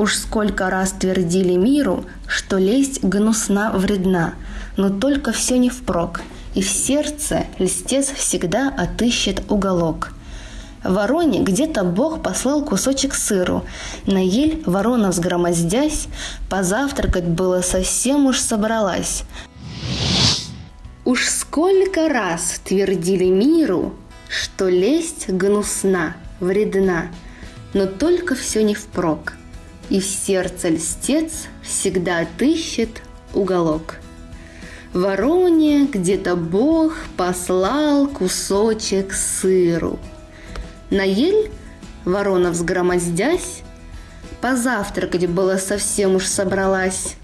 Уж сколько раз твердили миру, что лесть гнусна вредна, но только все не впрок, и в сердце льстец всегда отыщет уголок. Вороне где-то Бог послал кусочек сыру. На ель ворона взгромоздясь, позавтракать было совсем уж собралась. Уж сколько раз твердили миру, что лесть гнусна, вредна, но только все не впрок и в сердце льстец всегда отыщет уголок. Вороне где-то Бог послал кусочек сыру. На ель ворона взгромоздясь, позавтракать было совсем уж собралась.